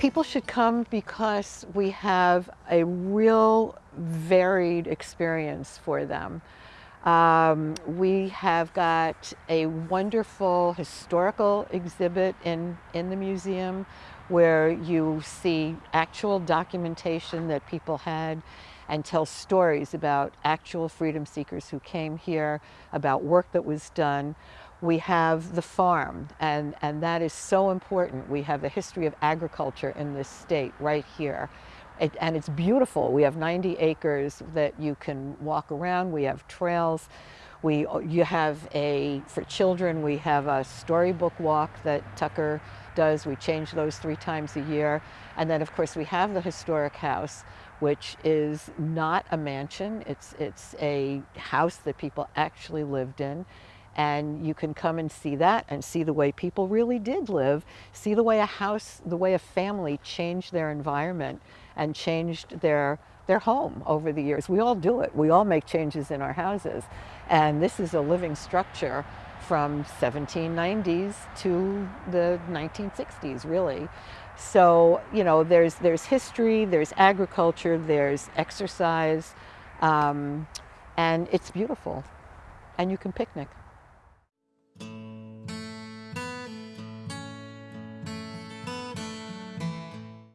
People should come because we have a real varied experience for them. Um, we have got a wonderful historical exhibit in, in the museum where you see actual documentation that people had and tell stories about actual freedom seekers who came here, about work that was done. We have the farm, and, and that is so important. We have the history of agriculture in this state right here. It, and it's beautiful. We have 90 acres that you can walk around. We have trails. We, you have a, for children, we have a storybook walk that Tucker does. We change those three times a year. And then of course we have the historic house, which is not a mansion. It's, it's a house that people actually lived in. And you can come and see that and see the way people really did live, see the way a house, the way a family changed their environment and changed their, their home over the years. We all do it. We all make changes in our houses. And this is a living structure from 1790s to the 1960s, really. So, you know, there's, there's history, there's agriculture, there's exercise, um, and it's beautiful. And you can picnic.